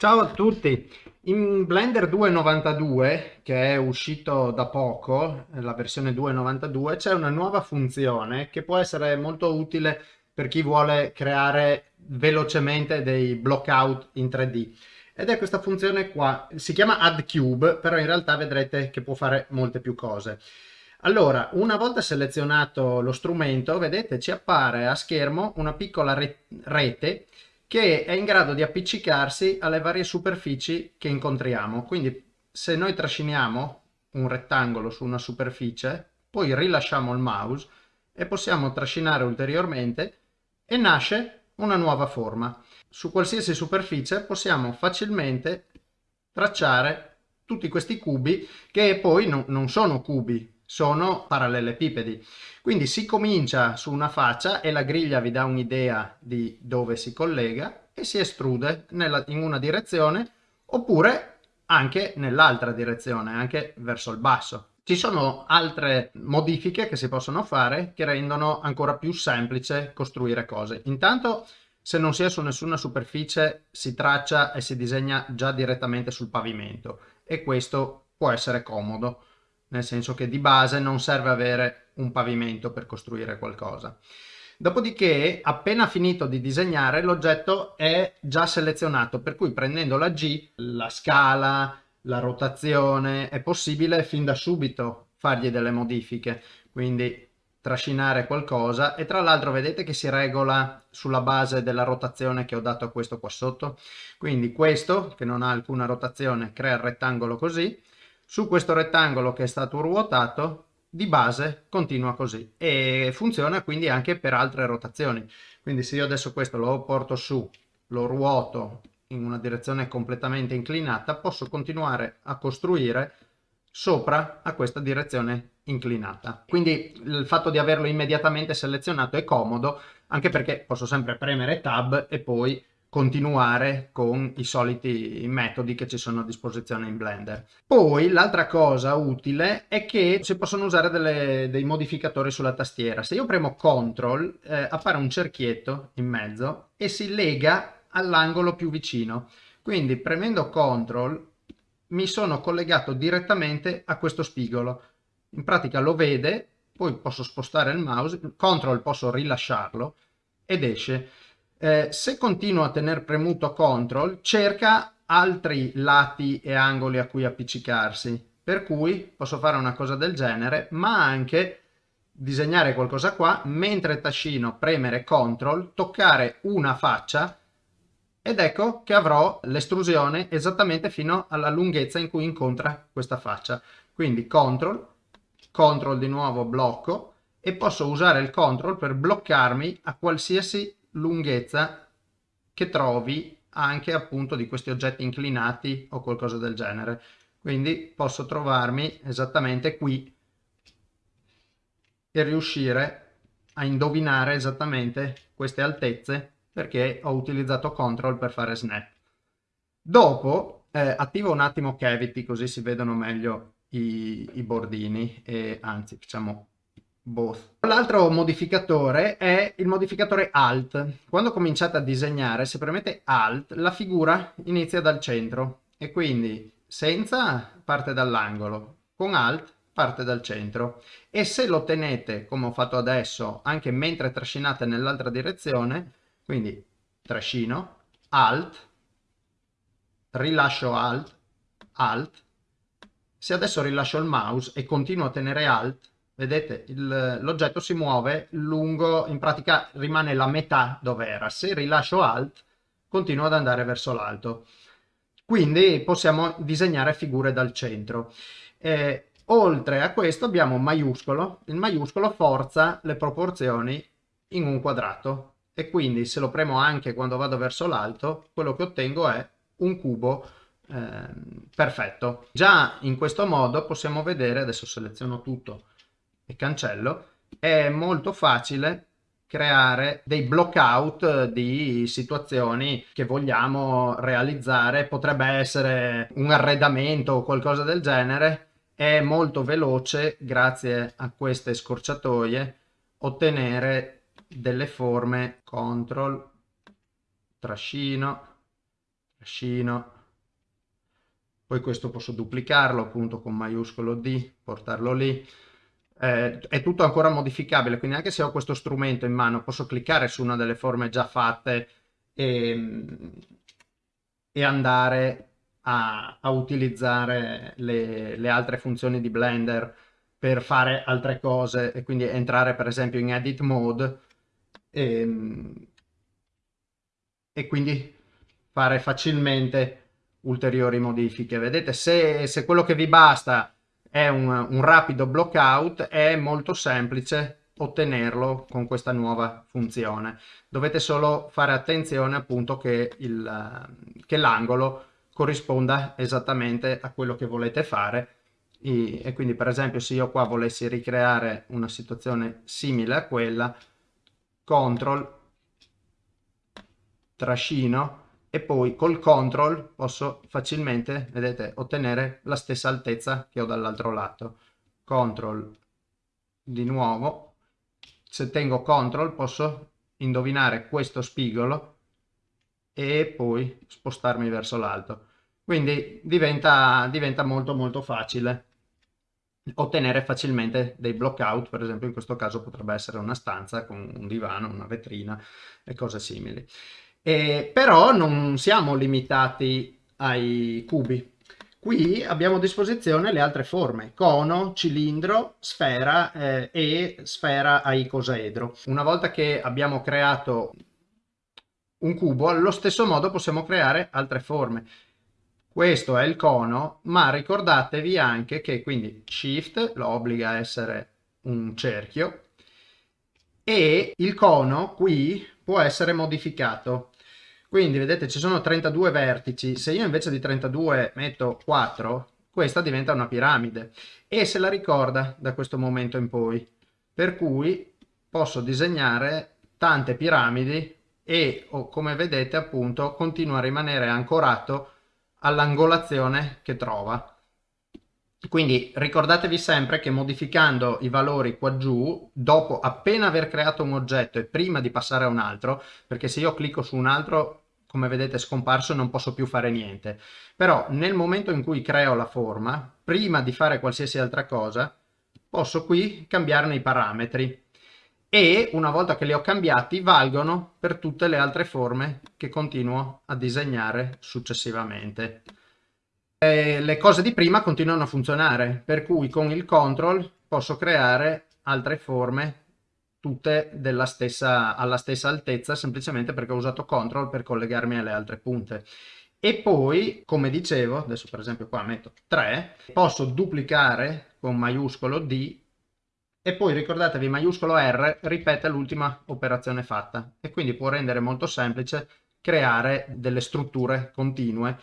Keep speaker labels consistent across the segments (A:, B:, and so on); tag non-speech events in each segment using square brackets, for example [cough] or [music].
A: Ciao a tutti! In Blender 2.92, che è uscito da poco, la versione 2.92, c'è una nuova funzione che può essere molto utile per chi vuole creare velocemente dei blockout in 3D. Ed è questa funzione qua, si chiama Add Cube, però in realtà vedrete che può fare molte più cose. Allora, una volta selezionato lo strumento, vedete, ci appare a schermo una piccola rete che è in grado di appiccicarsi alle varie superfici che incontriamo. Quindi se noi trasciniamo un rettangolo su una superficie, poi rilasciamo il mouse e possiamo trascinare ulteriormente e nasce una nuova forma. Su qualsiasi superficie possiamo facilmente tracciare tutti questi cubi che poi no, non sono cubi, sono parallelepipedi. Quindi si comincia su una faccia e la griglia vi dà un'idea di dove si collega e si estrude nella, in una direzione oppure anche nell'altra direzione, anche verso il basso. Ci sono altre modifiche che si possono fare che rendono ancora più semplice costruire cose. Intanto se non si è su nessuna superficie si traccia e si disegna già direttamente sul pavimento e questo può essere comodo nel senso che di base non serve avere un pavimento per costruire qualcosa. Dopodiché, appena finito di disegnare, l'oggetto è già selezionato, per cui prendendo la G, la scala, la rotazione, è possibile fin da subito fargli delle modifiche, quindi trascinare qualcosa e tra l'altro vedete che si regola sulla base della rotazione che ho dato a questo qua sotto, quindi questo che non ha alcuna rotazione crea il rettangolo così, su questo rettangolo che è stato ruotato di base continua così e funziona quindi anche per altre rotazioni. Quindi se io adesso questo lo porto su lo ruoto in una direzione completamente inclinata posso continuare a costruire sopra a questa direzione inclinata. Quindi il fatto di averlo immediatamente selezionato è comodo anche perché posso sempre premere tab e poi continuare con i soliti metodi che ci sono a disposizione in Blender. Poi l'altra cosa utile è che si possono usare delle, dei modificatori sulla tastiera. Se io premo CTRL eh, appare un cerchietto in mezzo e si lega all'angolo più vicino. Quindi premendo CTRL mi sono collegato direttamente a questo spigolo. In pratica lo vede, poi posso spostare il mouse, CTRL posso rilasciarlo ed esce eh, se continuo a tenere premuto CTRL, cerca altri lati e angoli a cui appiccicarsi. Per cui posso fare una cosa del genere, ma anche disegnare qualcosa qua, mentre trascino, premere CTRL, toccare una faccia ed ecco che avrò l'estrusione esattamente fino alla lunghezza in cui incontra questa faccia. Quindi CTRL, CTRL di nuovo blocco e posso usare il CTRL per bloccarmi a qualsiasi lunghezza che trovi anche appunto di questi oggetti inclinati o qualcosa del genere. Quindi posso trovarmi esattamente qui e riuscire a indovinare esattamente queste altezze perché ho utilizzato CTRL per fare snap. Dopo eh, attivo un attimo Cavity così si vedono meglio i, i bordini e anzi facciamo both. L'altro modificatore è il modificatore Alt. Quando cominciate a disegnare, se premete Alt, la figura inizia dal centro e quindi senza parte dall'angolo, con Alt parte dal centro e se lo tenete come ho fatto adesso anche mentre trascinate nell'altra direzione, quindi trascino, Alt, rilascio Alt, Alt, se adesso rilascio il mouse e continuo a tenere Alt, vedete l'oggetto si muove lungo, in pratica rimane la metà dove era. Se rilascio Alt continua ad andare verso l'alto. Quindi possiamo disegnare figure dal centro. Eh, oltre a questo abbiamo maiuscolo. Il maiuscolo forza le proporzioni in un quadrato e quindi se lo premo anche quando vado verso l'alto, quello che ottengo è un cubo eh, perfetto. Già in questo modo possiamo vedere, adesso seleziono tutto, e cancello, è molto facile creare dei blockout di situazioni che vogliamo realizzare, potrebbe essere un arredamento o qualcosa del genere, è molto veloce grazie a queste scorciatoie ottenere delle forme control trascino trascino, poi questo posso duplicarlo appunto con maiuscolo D, portarlo lì, eh, è tutto ancora modificabile, quindi anche se ho questo strumento in mano posso cliccare su una delle forme già fatte e, e andare a, a utilizzare le, le, altre funzioni di Blender per fare altre cose e quindi entrare per esempio in edit mode e, e quindi fare facilmente ulteriori modifiche. Vedete, se, se quello che vi basta è un, un rapido blockout, è molto semplice ottenerlo con questa nuova funzione. Dovete solo fare attenzione appunto che, l'angolo corrisponda esattamente a quello che volete fare e, e quindi per esempio se io qua volessi ricreare una situazione simile a quella, CTRL, trascino e poi col CTRL posso facilmente, vedete, ottenere la stessa altezza che ho dall'altro lato. CTRL di nuovo, se tengo CTRL posso indovinare questo spigolo e poi spostarmi verso l'alto. Quindi diventa, diventa molto molto facile ottenere facilmente dei blockout, per esempio in questo caso potrebbe essere una stanza con un divano, una vetrina e cose simili. E, però non siamo limitati ai cubi. Qui abbiamo a disposizione le altre forme, cono, cilindro, sfera eh, e sfera a icosaedro. Una volta che abbiamo creato un cubo, allo stesso modo possiamo creare altre forme. Questo è il cono, ma ricordatevi anche che quindi Shift lo obbliga a essere un cerchio e il cono qui può essere modificato. Quindi vedete ci sono 32 vertici, se io invece di 32 metto 4, questa diventa una piramide e se la ricorda da questo momento in poi. Per cui posso disegnare tante piramidi e come vedete appunto continua a rimanere ancorato all'angolazione che trova. Quindi ricordatevi sempre che modificando i valori qua giù, dopo appena aver creato un oggetto e prima di passare a un altro, perché se io clicco su un altro, come vedete è scomparso e non posso più fare niente. Però nel momento in cui creo la forma, prima di fare qualsiasi altra cosa, posso qui cambiarne i parametri e una volta che li ho cambiati valgono per tutte le altre forme che continuo a disegnare successivamente. E le cose di prima continuano a funzionare, per cui con il control posso creare altre forme tutte stessa, alla stessa altezza semplicemente perché ho usato control per collegarmi alle altre punte. E poi, come dicevo, adesso per esempio qua metto 3, posso duplicare con maiuscolo D e poi ricordatevi maiuscolo R ripete l'ultima operazione fatta e quindi può rendere molto semplice creare delle strutture continue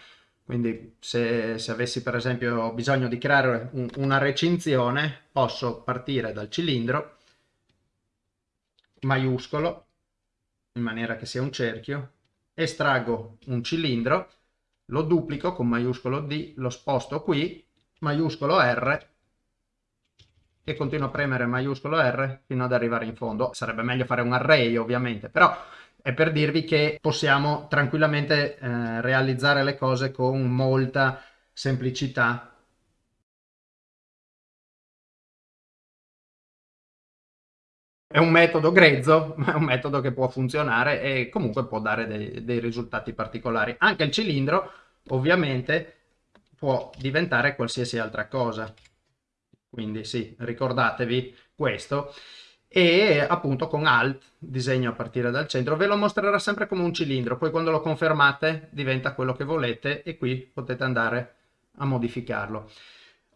A: quindi se, se, avessi per esempio bisogno di creare un, una recinzione, posso partire dal cilindro, maiuscolo, in maniera che sia un cerchio, estraggo un cilindro, lo duplico con maiuscolo D, lo sposto qui, maiuscolo R, e continuo a premere maiuscolo R fino ad arrivare in fondo. Sarebbe meglio fare un array ovviamente, però è per dirvi che possiamo tranquillamente eh, realizzare le cose con molta semplicità È un metodo grezzo, [laughs] ma è un metodo che può funzionare e comunque può dare dei, dei, risultati particolari. Anche il cilindro, ovviamente, può diventare qualsiasi altra cosa. Quindi sì, ricordatevi questo e appunto con Alt disegno a partire dal centro ve lo mostrerà sempre come un cilindro poi quando lo confermate diventa quello che volete e qui potete andare a modificarlo.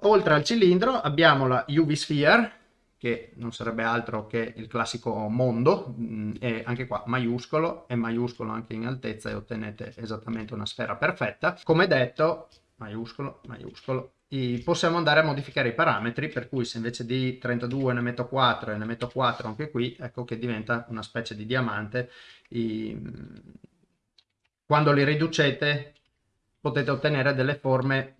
A: Oltre al cilindro abbiamo la UV Sphere che non sarebbe altro che il classico mondo mm, e anche qua maiuscolo e maiuscolo anche in altezza e ottenete esattamente una sfera perfetta. Come detto maiuscolo maiuscolo possiamo andare a modificare i parametri per cui se invece di 32 ne metto 4 e ne metto 4 anche qui ecco che diventa una specie di diamante I, quando li riducete potete ottenere delle forme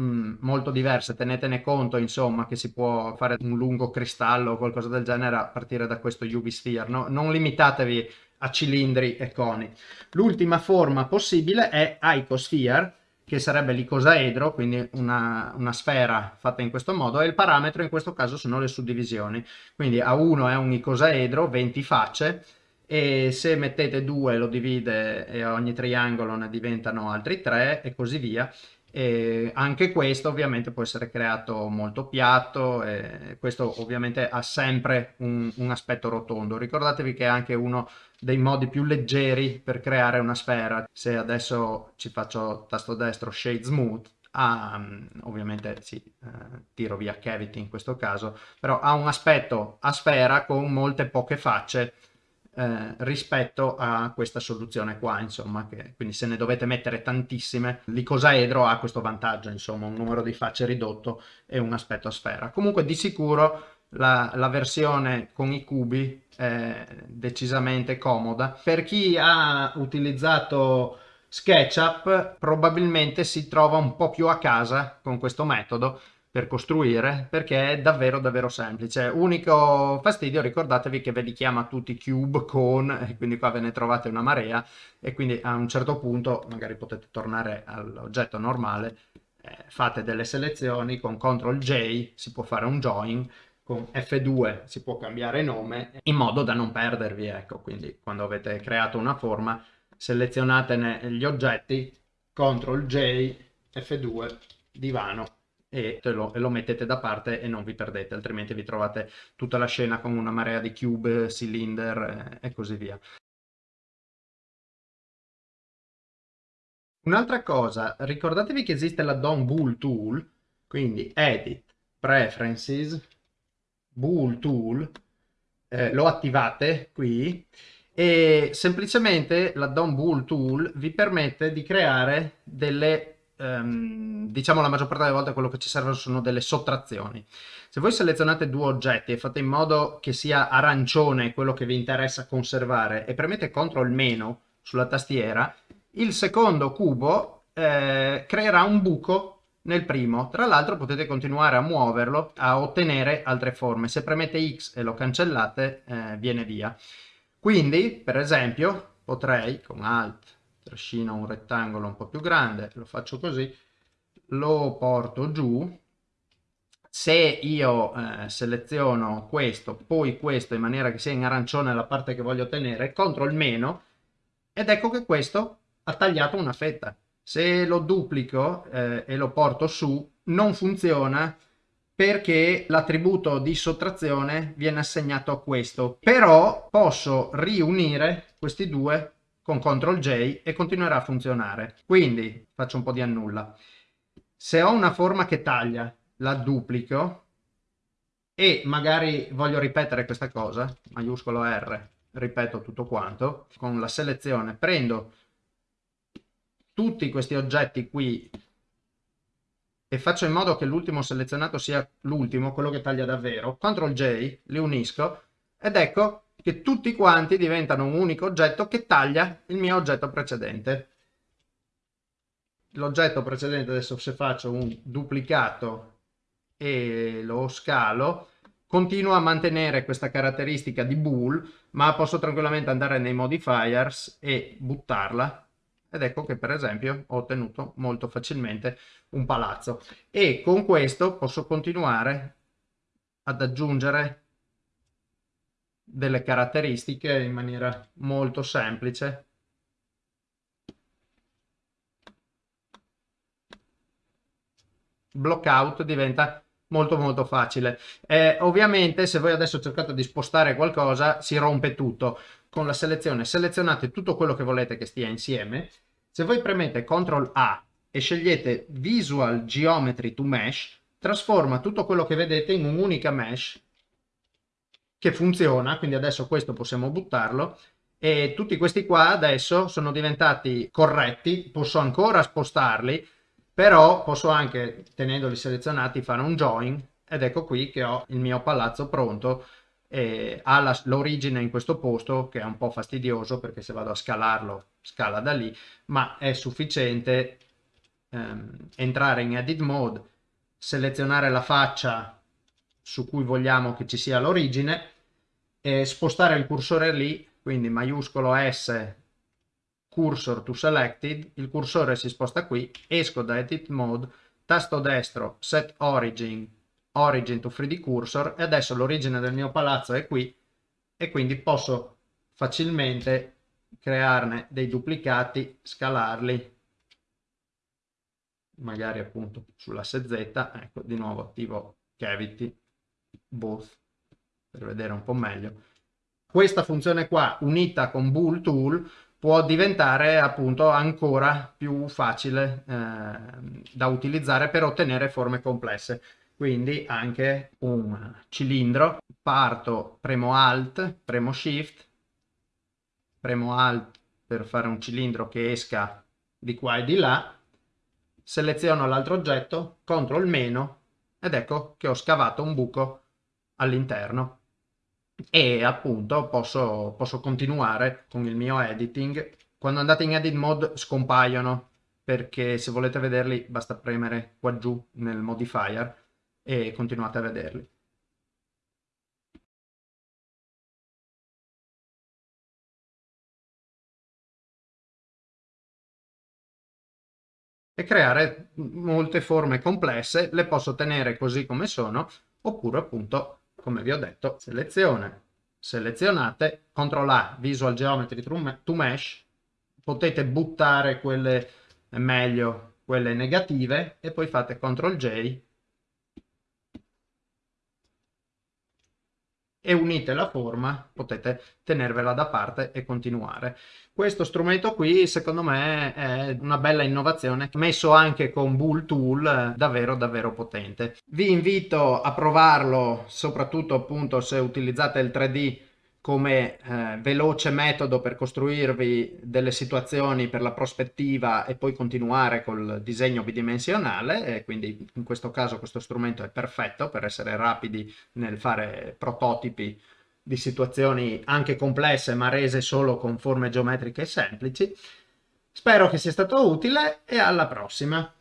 A: mm, molto diverse tenetene conto insomma che si può fare un lungo cristallo o qualcosa del genere a partire da questo UV Sphere no? non limitatevi a cilindri e coni. L'ultima forma possibile è icosphere, che sarebbe l'icosaedro, quindi una, una, sfera fatta in questo modo, e il parametro in questo caso sono le suddivisioni. Quindi A1 è un icosaedro, 20 facce, e se mettete 2 lo divide e ogni triangolo ne diventano altri 3 e così via. E anche questo ovviamente può essere creato molto piatto questo ovviamente ha sempre un, un, aspetto rotondo. Ricordatevi che è anche uno dei modi più leggeri per creare una sfera. Se adesso ci faccio tasto destro Shade Smooth, ha, ovviamente sì, eh, tiro via cavity in questo caso, però ha un aspetto a sfera con molte poche facce eh, rispetto a questa soluzione qua, insomma, che, quindi se ne dovete mettere tantissime, l'icosaedro ha questo vantaggio, insomma, un numero di facce ridotto e un aspetto a sfera. Comunque di sicuro la, la versione con i cubi è decisamente comoda. Per chi ha utilizzato SketchUp probabilmente si trova un po' più a casa con questo metodo per costruire perché è davvero davvero semplice. Unico fastidio ricordatevi che ve li chiama tutti cube con e quindi qua ve ne trovate una marea e quindi a un certo punto magari potete tornare all'oggetto normale eh, fate delle selezioni con CTRL J si può fare un join con F2 si può cambiare nome in modo da non perdervi ecco. Quindi quando avete creato una forma selezionate gli oggetti CTRL J F2 divano e lo, lo, mettete da parte e non vi perdete, altrimenti vi trovate tutta la scena con una marea di cube, cylinder eh, e così via. Un'altra cosa, ricordatevi che esiste la DOM Bool Tool, quindi Edit, Preferences, Bool Tool, eh, lo attivate qui e semplicemente la DOM Bool Tool vi permette di creare delle ehm, diciamo la maggior parte delle volte quello che ci serve sono delle sottrazioni. Se voi selezionate due oggetti e fate in modo che sia arancione quello che vi interessa conservare e premete CTRL meno sulla tastiera, il secondo cubo eh, creerà un buco nel primo. Tra l'altro potete continuare a muoverlo, a ottenere altre forme. Se premete X e lo cancellate, eh, viene via. Quindi, per esempio, potrei con Alt trascino un rettangolo un po' più grande, lo faccio così, lo porto giù, se io eh, seleziono questo, poi questo in maniera che sia in arancione la parte che voglio ottenere, CTRL meno, ed ecco che questo ha tagliato una fetta. Se lo duplico eh, e lo porto su, non funziona perché l'attributo di sottrazione viene assegnato a questo. Però posso riunire questi due con CTRL J e continuerà a funzionare. Quindi faccio un po' di annulla. Se ho una forma che taglia, la duplico e magari voglio ripetere questa cosa, maiuscolo R, ripeto tutto quanto, con la selezione prendo tutti questi oggetti qui e faccio in modo che l'ultimo selezionato sia l'ultimo, quello che taglia davvero, CTRL J, li unisco ed ecco che tutti quanti diventano un unico oggetto che taglia il mio oggetto precedente. L'oggetto precedente, adesso se faccio un duplicato e lo scalo, continuo a mantenere questa caratteristica di bool, ma posso tranquillamente andare nei modifiers e buttarla. Ed ecco che per esempio ho ottenuto molto facilmente un palazzo. E con questo posso continuare ad aggiungere delle caratteristiche in maniera molto semplice. Blockout diventa molto molto facile. Eh, ovviamente se voi adesso cercate di spostare qualcosa si rompe tutto. Con la selezione selezionate tutto quello che volete che stia insieme. Se voi premete CTRL A e scegliete Visual Geometry to Mesh, trasforma tutto quello che vedete in un'unica mesh che funziona, quindi adesso questo possiamo buttarlo e tutti questi qua adesso sono diventati corretti, posso ancora spostarli, però posso anche, tenendoli selezionati, fare un join ed ecco qui che ho il mio palazzo pronto e ha l'origine in questo posto che è un po' fastidioso perché se vado a scalarlo scala da lì, ma è sufficiente ehm, entrare in edit mode, selezionare la faccia su cui vogliamo che ci sia l'origine e spostare il cursore lì quindi maiuscolo S, cursor to selected, il cursore si sposta qui, esco da edit mode, tasto destro, set origin, origin to 3D cursor e adesso l'origine del mio palazzo è qui e quindi posso facilmente crearne dei duplicati, scalarli. Magari appunto sull'asse Z, ecco di nuovo attivo cavity both per vedere un po' meglio. Questa funzione qua unita con bool tool può diventare appunto ancora più facile eh, da utilizzare per ottenere forme complesse. Quindi anche un cilindro, parto, premo Alt, premo Shift, premo Alt per fare un cilindro che esca di qua e di là, seleziono l'altro oggetto, CTRL meno ed ecco che ho scavato un buco all'interno e appunto posso, posso continuare con il mio editing. Quando andate in edit mode scompaiono perché se volete vederli basta premere qua giù nel modifier e continuate a vederli. e creare molte forme complesse, le posso tenere così come sono, oppure appunto, come vi ho detto, selezione, selezionate, CTRL A, Visual Geometry to Mesh, potete buttare quelle meglio, quelle negative, e poi fate CTRL J e unite la forma, potete tenervela da parte e continuare. Questo strumento qui secondo me è una bella innovazione, messo anche con Bull Tool, davvero davvero potente. Vi invito a provarlo, soprattutto appunto se utilizzate il 3D come eh, veloce metodo per costruirvi delle situazioni per la prospettiva e poi continuare col disegno bidimensionale e quindi in questo caso questo strumento è perfetto per essere rapidi nel fare prototipi di situazioni anche complesse ma rese solo con forme geometriche semplici. Spero che sia stato utile e alla prossima!